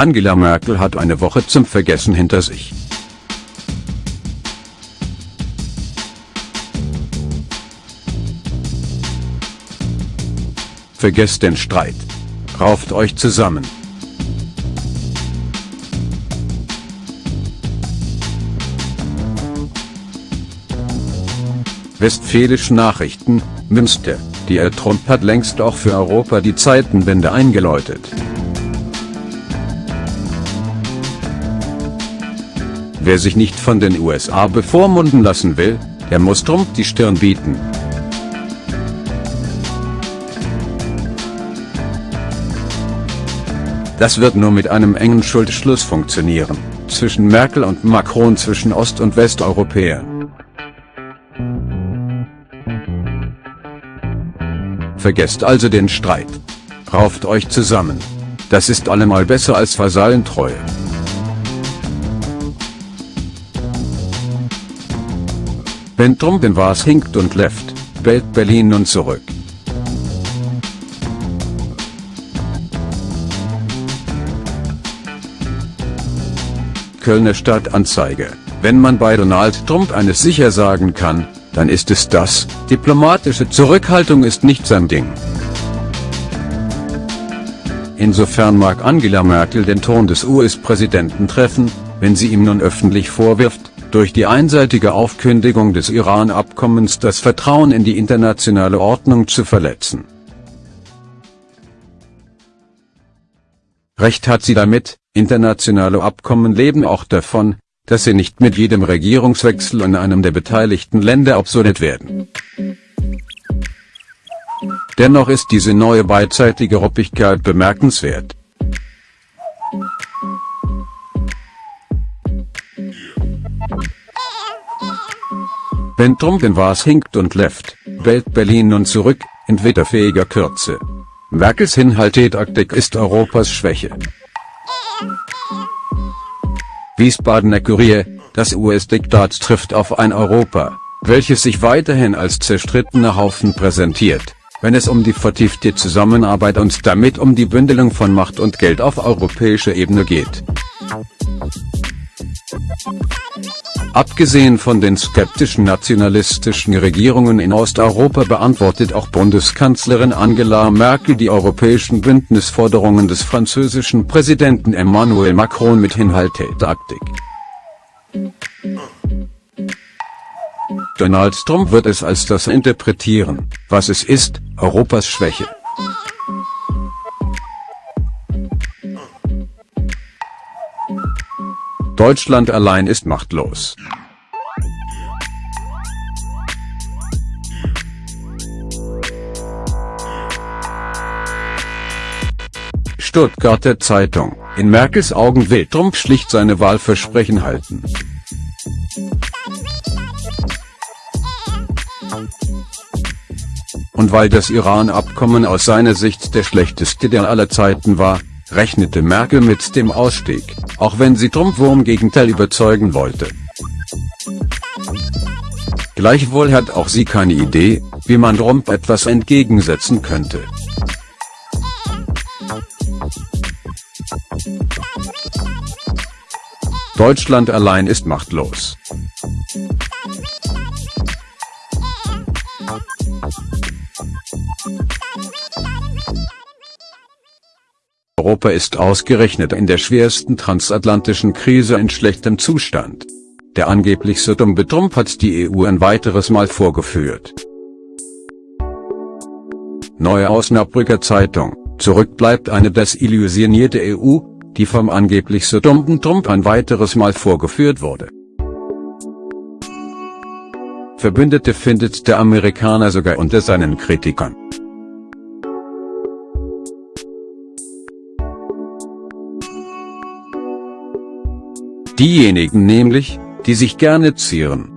Angela Merkel hat eine Woche zum Vergessen hinter sich. Vergesst den Streit. Rauft euch zusammen. Westfälische Nachrichten, Münster, die Herr Trump hat längst auch für Europa die Zeitenwende eingeläutet. Wer sich nicht von den USA bevormunden lassen will, der muss Trump die Stirn bieten. Das wird nur mit einem engen Schuldschluss funktionieren, zwischen Merkel und Macron zwischen Ost- und Westeuropäern. Vergesst also den Streit. Rauft euch zusammen. Das ist allemal besser als Vasallentreue. Wenn Trump in was hinkt und left, bellt Berlin nun zurück. Kölner Stadtanzeige. Wenn man bei Donald Trump eines sicher sagen kann, dann ist es das, diplomatische Zurückhaltung ist nicht sein Ding. Insofern mag Angela Merkel den Ton des US-Präsidenten treffen, wenn sie ihm nun öffentlich vorwirft, durch die einseitige Aufkündigung des Iran-Abkommens das Vertrauen in die internationale Ordnung zu verletzen. Recht hat sie damit, internationale Abkommen leben auch davon, dass sie nicht mit jedem Regierungswechsel in einem der beteiligten Länder obsolet werden. Dennoch ist diese neue beidseitige Ruppigkeit bemerkenswert. Wenn in was hinkt und left, bellt Berlin nun zurück, in witterfähiger Kürze. Merkels Hinhaltetaktik ist Europas Schwäche. Wiesbadener Kurier, das US-Diktat trifft auf ein Europa, welches sich weiterhin als zerstrittener Haufen präsentiert, wenn es um die vertiefte Zusammenarbeit und damit um die Bündelung von Macht und Geld auf europäischer Ebene geht. Abgesehen von den skeptischen nationalistischen Regierungen in Osteuropa beantwortet auch Bundeskanzlerin Angela Merkel die europäischen Bündnisforderungen des französischen Präsidenten Emmanuel Macron mit Hinhaltetaktik. Donald Trump wird es als das interpretieren, was es ist, Europas Schwäche. Deutschland allein ist machtlos. Stuttgarter Zeitung, in Merkels Augen will Trump schlicht seine Wahlversprechen halten. Und weil das Iran-Abkommen aus seiner Sicht der schlechteste der aller Zeiten war, rechnete Merkel mit dem Ausstieg, auch wenn sie Trump Wurm Gegenteil überzeugen wollte. Gleichwohl hat auch sie keine Idee, wie man Trump etwas entgegensetzen könnte. Deutschland allein ist machtlos. Europa ist ausgerechnet in der schwersten transatlantischen Krise in schlechtem Zustand. Der angeblich so dumme Trump hat die EU ein weiteres Mal vorgeführt. Neue Osnabrücker Zeitung, zurück bleibt eine desillusionierte EU, die vom angeblich so dummen Trump ein weiteres Mal vorgeführt wurde. Verbündete findet der Amerikaner sogar unter seinen Kritikern. Diejenigen nämlich, die sich gerne zieren.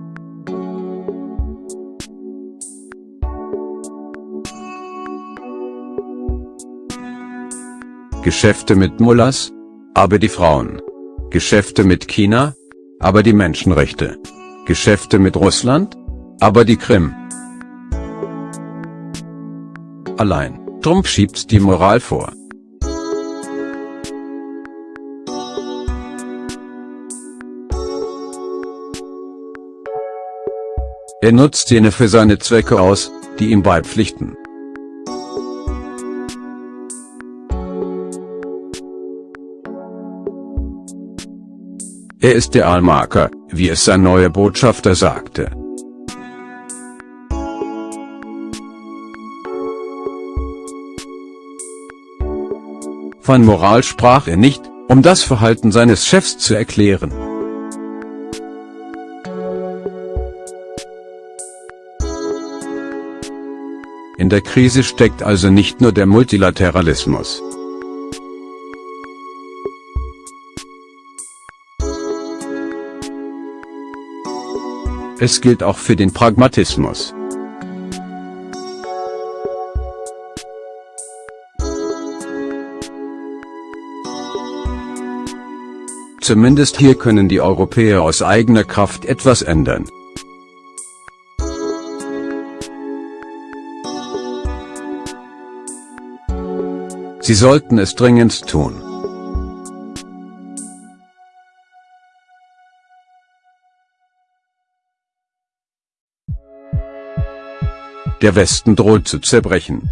Geschäfte mit Mullahs? Aber die Frauen. Geschäfte mit China? Aber die Menschenrechte. Geschäfte mit Russland? Aber die Krim. Allein, Trump schiebt die Moral vor. Er nutzt jene für seine Zwecke aus, die ihm beipflichten. Er ist der Allmarker, wie es sein neuer Botschafter sagte. Von Moral sprach er nicht, um das Verhalten seines Chefs zu erklären. In der Krise steckt also nicht nur der Multilateralismus. Es gilt auch für den Pragmatismus. Zumindest hier können die Europäer aus eigener Kraft etwas ändern. Sie sollten es dringend tun. Der Westen droht zu zerbrechen.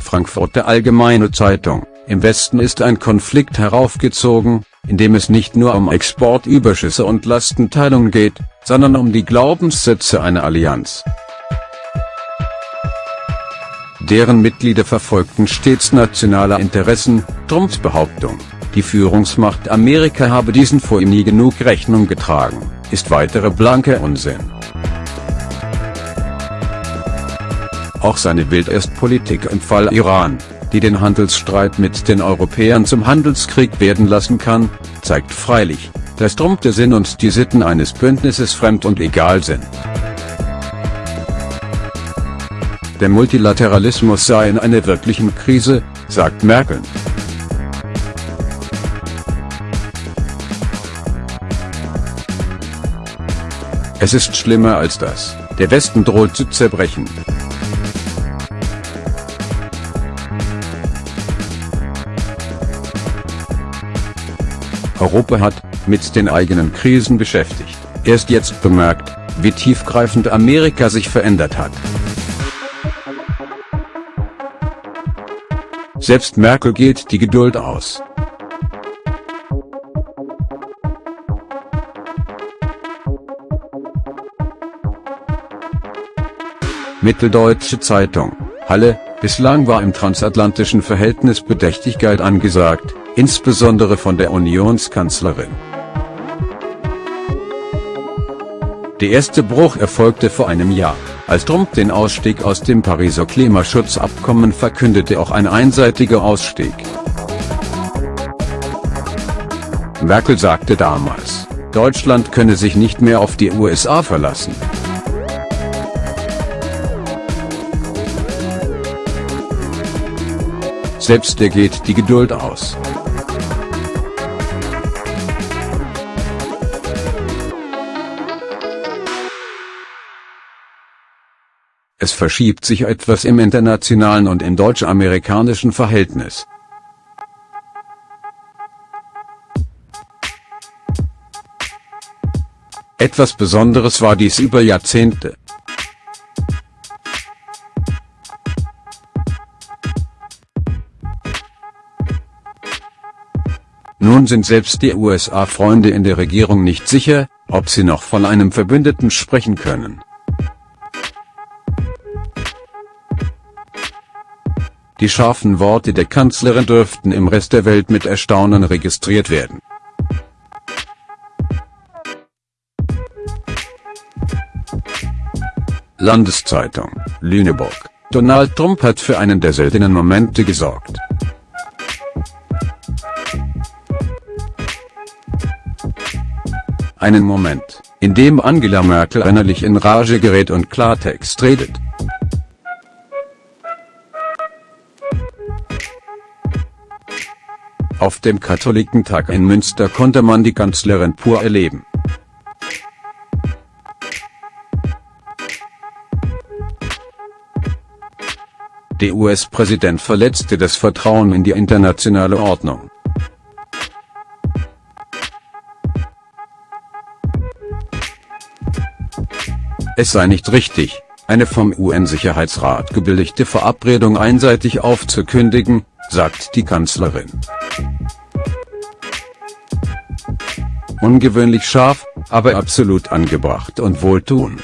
Frankfurter Allgemeine Zeitung, im Westen ist ein Konflikt heraufgezogen, in dem es nicht nur um Exportüberschüsse und Lastenteilung geht, sondern um die Glaubenssätze einer Allianz. Deren Mitglieder verfolgten stets nationale Interessen, Trumps Behauptung. Die Führungsmacht Amerika habe diesen vor ihm nie genug Rechnung getragen, ist weitere blanke Unsinn. Auch seine Wildestpolitik im Fall Iran, die den Handelsstreit mit den Europäern zum Handelskrieg werden lassen kann, zeigt freilich, dass Trump der Sinn und die Sitten eines Bündnisses fremd und egal sind. Der Multilateralismus sei in einer wirklichen Krise, sagt Merkel. Es ist schlimmer als das, der Westen droht zu zerbrechen. Europa hat, mit den eigenen Krisen beschäftigt, erst jetzt bemerkt, wie tiefgreifend Amerika sich verändert hat. Selbst Merkel geht die Geduld aus. Mitteldeutsche Zeitung, Halle, bislang war im transatlantischen Verhältnis Bedächtigkeit angesagt, insbesondere von der Unionskanzlerin. Der erste Bruch erfolgte vor einem Jahr, als Trump den Ausstieg aus dem Pariser Klimaschutzabkommen verkündete auch ein einseitiger Ausstieg. Merkel sagte damals, Deutschland könne sich nicht mehr auf die USA verlassen. Selbst der geht die Geduld aus. Es verschiebt sich etwas im internationalen und im deutsch-amerikanischen Verhältnis. Etwas Besonderes war dies über Jahrzehnte. Nun sind selbst die USA-Freunde in der Regierung nicht sicher, ob sie noch von einem Verbündeten sprechen können. Die scharfen Worte der Kanzlerin dürften im Rest der Welt mit Erstaunen registriert werden. Landeszeitung, Lüneburg. Donald Trump hat für einen der seltenen Momente gesorgt. Einen Moment, in dem Angela Merkel innerlich in Rage gerät und Klartext redet. Auf dem Katholikentag in Münster konnte man die Kanzlerin pur erleben. Der US-Präsident verletzte das Vertrauen in die internationale Ordnung. Es sei nicht richtig, eine vom UN-Sicherheitsrat gebilligte Verabredung einseitig aufzukündigen, sagt die Kanzlerin. Ungewöhnlich scharf, aber absolut angebracht und wohltuend.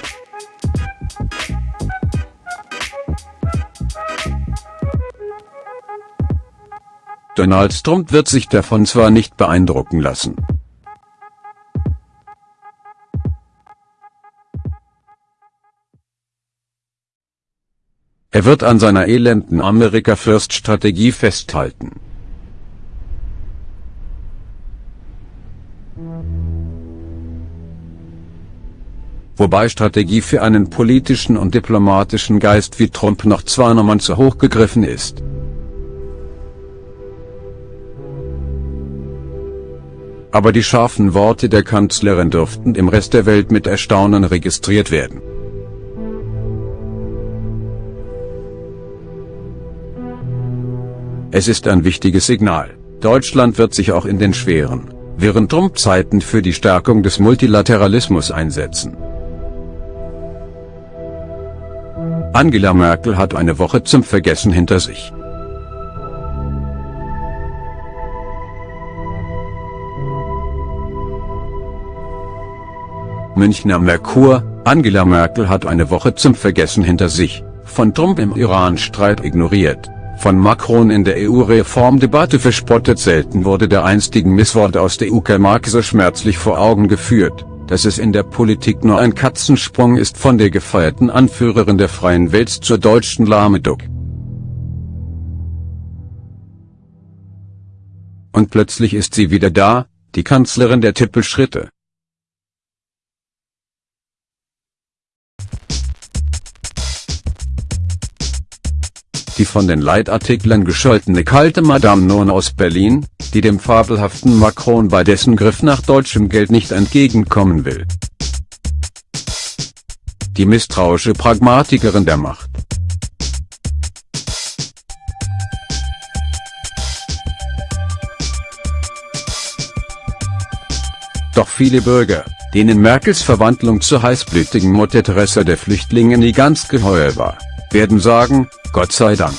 Donald Trump wird sich davon zwar nicht beeindrucken lassen. Er wird an seiner elenden America-First-Strategie festhalten. Wobei Strategie für einen politischen und diplomatischen Geist wie Trump noch zwei Nummern zu hoch gegriffen ist. Aber die scharfen Worte der Kanzlerin dürften im Rest der Welt mit Erstaunen registriert werden. Es ist ein wichtiges Signal. Deutschland wird sich auch in den schweren, während Trump-Zeiten für die Stärkung des Multilateralismus einsetzen. Angela Merkel hat eine Woche zum Vergessen hinter sich. Münchner Merkur, Angela Merkel hat eine Woche zum Vergessen hinter sich, von Trump im Iran-Streit ignoriert von Macron in der EU-Reformdebatte verspottet selten wurde der einstigen Misswort aus der UK-Marke so schmerzlich vor Augen geführt, dass es in der Politik nur ein Katzensprung ist von der gefeierten Anführerin der Freien Welt zur deutschen Lahmeduck. Und plötzlich ist sie wieder da, die Kanzlerin der Tippelschritte. die von den Leitartikeln gescholtene kalte Madame Non aus Berlin, die dem fabelhaften Macron bei dessen Griff nach deutschem Geld nicht entgegenkommen will. Die misstrauische Pragmatikerin der Macht. Doch viele Bürger, denen Merkels Verwandlung zur heißblütigen Mutter Teresa der Flüchtlinge nie ganz geheuer war, werden sagen, Gott sei Dank.